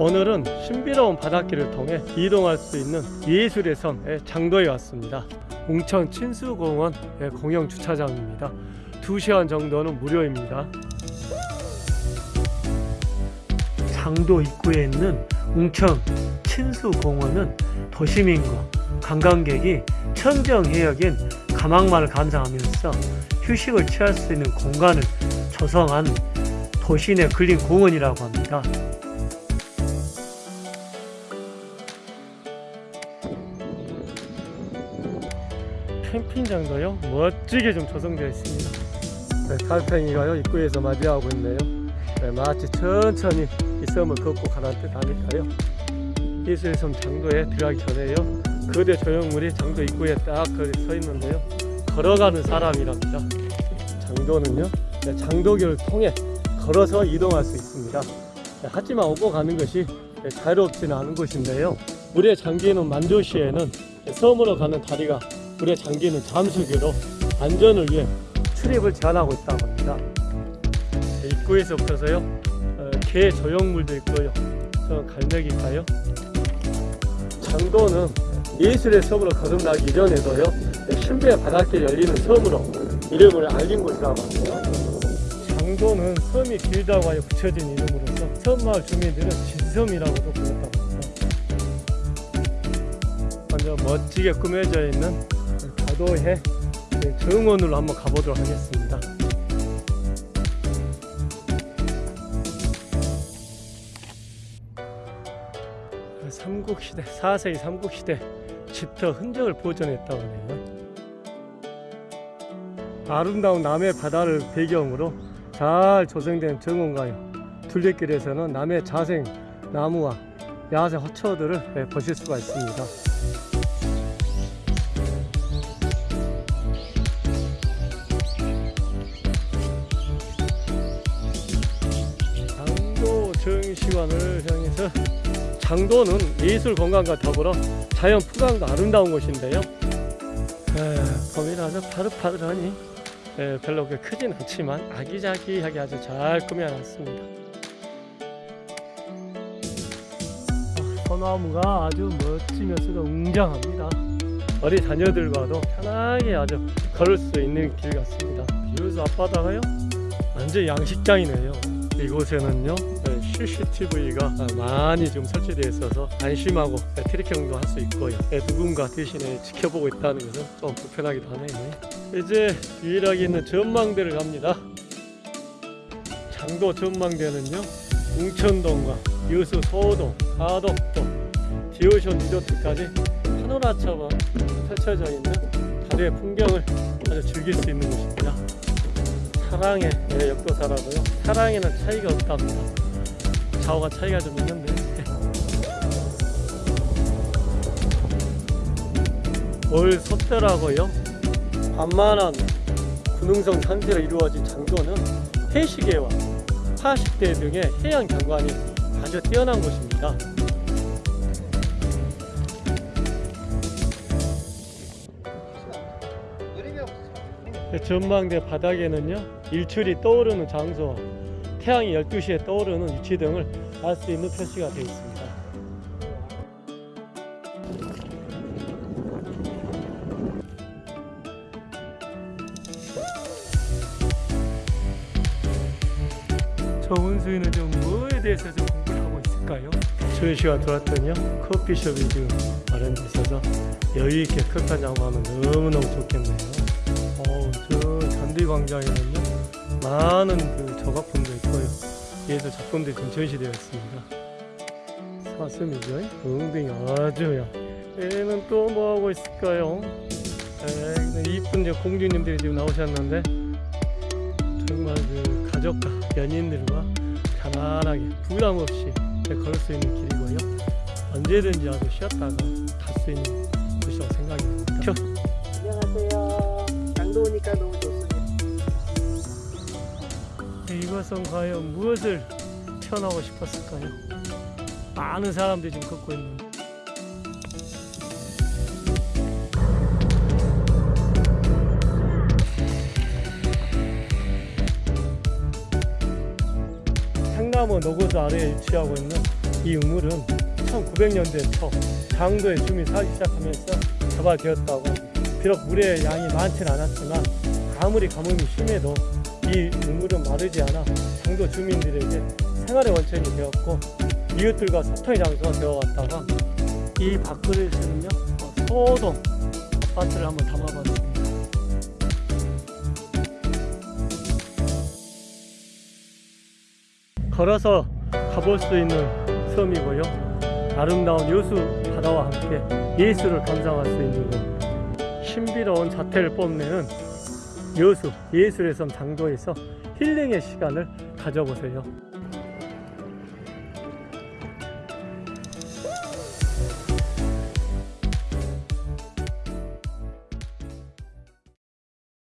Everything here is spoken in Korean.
오늘은 신비로운 바닷길을 통해 이동할 수 있는 예술의 섬 장도에 왔습니다. 웅천 친수공원 공영 주차장입니다. 2시간 정도는 무료입니다. 장도 입구에 있는 웅천 친수공원은 도시민과 관광객이 천정해역인 가망만을 감상하면서 휴식을 취할 수 있는 공간을 조성한 도시 내 근린 공원이라고 합니다. 캠핑장도요 멋지게 좀 조성되어 있습니다. 네, 달팽이가요 입구에서 맞이하고 있네요. 네, 마치 천천히 이 섬을 걷고 가는 듯 하니까요. 예술의 섬 장도에 들어가기 전에요. 거대 조형물이 장도 입구에 딱 서 있는데요. 걸어가는 사람이랍니다. 장도는요, 네, 장도교를 통해 걸어서 이동할 수 있습니다. 네, 하지만 오고 가는 것이 네, 자유롭지는 않은 곳인데요. 물에 잠기는 만조시에는 섬으로 가는 다리가 물에 잠기는 잠수교로 안전을 위해 출입을 제한하고 있다고 합니다. 네, 입구에서부터서요, 어, 개 조형물도 있고요. 저 갈매기가요. 장도는 예술의 섬으로 거듭나기 이전에도요, 네, 신비의 바닷길 열리는 섬으로 이름을 알린 곳이라고 합니다. 장도는 섬이 길다고 하여 붙여진 이름으로서 섬마을 주민들은 진섬이라고도 불렀다고 합니다. 먼저 멋지게 꾸며져 있는 가도해 정원으로 한번 가보도록 하겠습니다. 삼국시대 4세기 삼국시대 집터 흔적을 보존했다고 하네요. 아름다운 남해 바다를 배경으로 잘 조성된 정원가요. 둘레길에서는 남해 자생 나무와 야생 화초들을 보실 수가 있습니다. 정시관을 향해서 장도는 예술 건강과 더불어 자연 풍광도 아름다운 곳인데요. 에, 봄이라서 파릇파릇하니 에, 별로 크진 않지만 아기자기하게 아주 잘 꾸며놨습니다. 아, 소나무가 아주 멋지면서도 웅장합니다. 어린 자녀들과도 편하게 아주 걸을 수 있는 길 같습니다. 비로소 앞바다가요 완전 양식장이네요. 이곳에는요 CCTV가 많이 좀 설치되어 있어서 안심하고 트래킹도 할 수 있고요 누군가 대신에 지켜보고 있다는 것은 좀 불편하기도 하네요. 이제 유일하게 있는 전망대를 갑니다. 장도 전망대는요 웅천동과 여수 소동 하덕동 디오션 리조트까지 파노라처럼 펼쳐져 있는 다리의 풍경을 아주 즐길 수 있는 곳입니다. 사랑의 역도사라고요. 사랑에는 차이가 없답니다 좌우가 차이가 좀 있는데. 올 섭대라고요? 반만한 군능성 산지로 이루어진 장도는 해시계와 파식대 등의 해양 경관이 아주 뛰어난 곳입니다. 전망대 바닥에는요 일출이 떠오르는 장소와 태양이 12시에 떠오르는 위치 등을 알 수 있는 표시가 되어 있습니다. 정은수이는 좀 뭐에 대해서 좀 공부를 하고 있을까요? 좋은 시간 돌았더니요 커피숍이 지금 마련돼 있어서 여유 있게 커피 한 잔 하면 너무너무 좋겠네요. 어, 저 잔디 광장에는요 많은 그 조각품도 있고요. 예술 작품들이 좀 전시되어 있습니다. 사슴이죠. 엉덩이 아주야. 얘는 또 뭐하고 있을까요? 이쁜 저 공주님들이 지금 나오셨는데 정말 그 가족과 연인들과 편안하게 부담 없이 걸을 수 있는 길이고요. 언제든지 아주 쉬었다가 갈 수 있는 곳이라고 생각이 듭니다. 안녕하세요. 강도 오니까 너무 이것은 과연 무엇을 표현하고 싶었을까요? 많은 사람들이 지금 걷고 있는 상나무 노고수 아래에 위치하고 있는 이 우물은 1900년대 초 장도에 주민 살기 시작하면서 개발되었다고. 비록 물의 양이 많지는 않았지만 아무리 가뭄이 심해도 이 우물은 마르지 않아 장도 주민들에게 생활의 원천이 되었고 이웃들과 소통의 장소가 되어왔다가 이 밥그릇은요 어, 소동 아파트를 한번 담아봤습니다. 걸어서 가볼 수 있는 섬이고요. 아름다운 여수 바다와 함께 예술을 감상할 수 있는 곳. 신비로운 자태를 뽐내는 여수 예술의 섬 장도에서 힐링의 시간을 가져보세요.